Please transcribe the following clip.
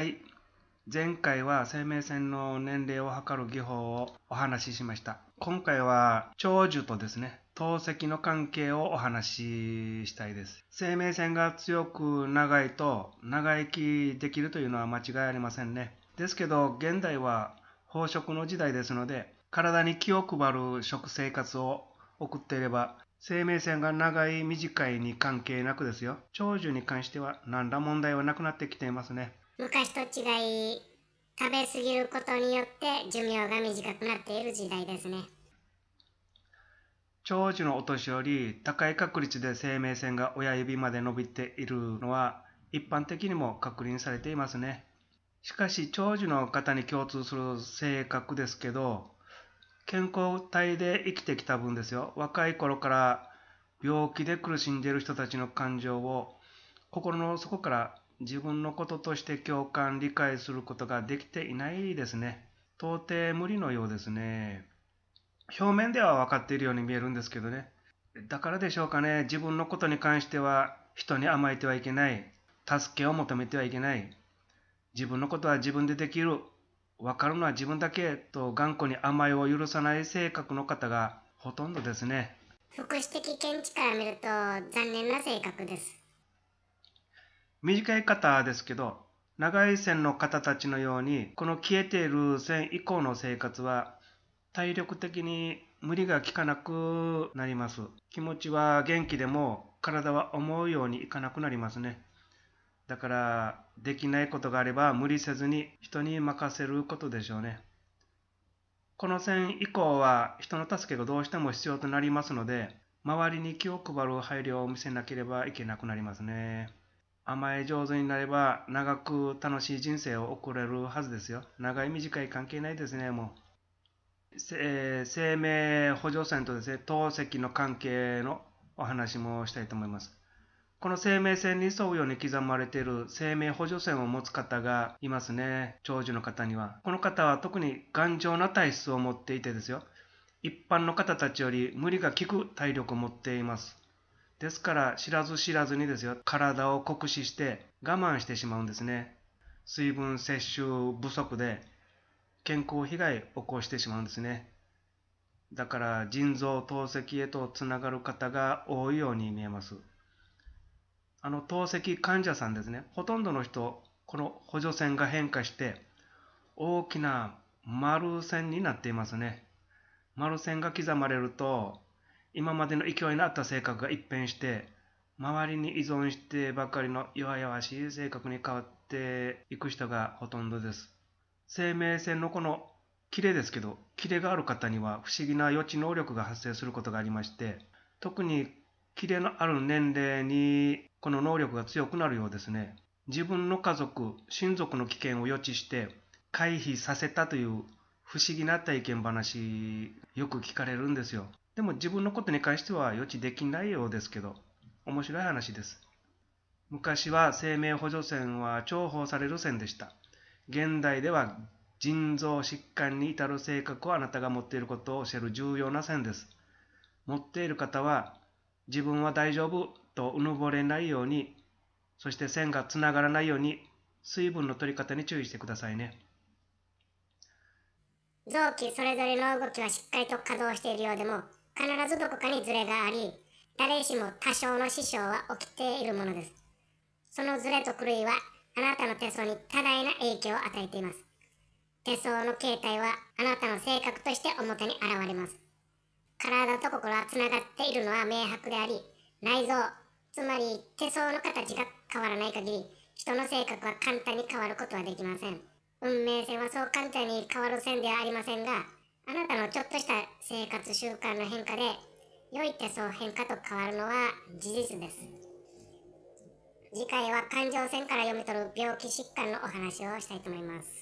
はい。前回は生命線の年齢を測る技法をお話ししました。今回は長寿とですね、透析の関係をお話ししたいです。生命線が強く長いと長生きできるというのは間違いありませんね。ですけど、現代は飽食の時代ですので、体に気を配る食生活を送っていれば、生命線が長い短いに関係なくですよ。長寿に関しては何ら問題はなくなってきていますね。昔と違い食べ過ぎることによって寿命が短くなっている時代ですね。長寿のお年寄り高い確率で生命線が親指まで伸びているのは一般的にも確認されていますね。しかし長寿の方に共通する性格ですけど健康体で生きてきた分ですよ。若い頃から病気で苦しんでいる人たちの感情を心の底から自分のこととして共感理解することができていないですね。到底無理のようですね。表面では分かっているように見えるんですけどね。だからでしょうかね。自分のことに関しては人に甘えてはいけない。助けを求めてはいけない。自分のことは自分でできる。分かるのは自分だけ。と頑固に甘えを許さない性格の方がほとんどですね。福祉的見地から見ると残念な性格です。短い方ですけど長い線の方たちのようにこの消えている線以降の生活は体力的に無理がきかなくなります。気持ちは元気でも体は思うようにいかなくなりますね。だからできないことがあれば無理せずに人に任せることでしょうね。この線以降は人の助けがどうしても必要となりますので周りに気を配る配慮を見せなければいけなくなりますね。甘え上手になれば長く楽しい人生を送れるはずですよ。長い短い関係ないですね、もう。えー、生命補助線とですね、透析の関係のお話もしたいと思います。この生命線に沿うように刻まれている生命補助線を持つ方がいますね。長寿の方には。この方は特に頑丈な体質を持っていてですよ。一般の方たちより無理が利く体力を持っています。ですから知らず知らずにですよ体を酷使して我慢してしまうんですね。水分摂取不足で健康被害を起こしてしまうんですね。だから腎臓透析へとつながる方が多いように見えます。あの透析患者さんですねほとんどの人この補助線が変化して大きな丸線になっていますね。丸線が刻まれると今までの勢いのあった性格が一変して周りに依存してばかりの弱々しい性格に変わっていく人がほとんどです。生命線のこのキレですけど、キレがある方には不思議な予知能力が発生することがありまして、特にキレのある年齢にこの能力が強くなるようですね。自分の家族、親族の危険を予知して回避させたという不思議な体験話よく聞かれるんですよ。でも自分のことに関しては予知できないようですけど、面白い話です。昔は生命補助線は重宝される線でした。現代では腎臓疾患に至る性格をあなたが持っていることを教える重要な線です。持っている方は自分は大丈夫とうぬぼれないように、そして線がつながらないように水分の取り方に注意してくださいね。臓器それぞれの動きはしっかりと稼働しているようでも必ずどこかにズレがあり、誰しも多少の支障は起きているものです。そのズレと狂いは、あなたの手相に多大な影響を与えています。手相の形態は、あなたの性格として表に現れます。体と心はつながっているのは明白であり、内臓、つまり手相の形が変わらない限り、人の性格は簡単に変わることはできません。運命線はそう簡単に変わる線ではありませんが、あなたのちょっとした生活習慣の変化で良い手相変化と変わるのは事実です。次回は感情線から読み取る病気疾患のお話をしたいと思います。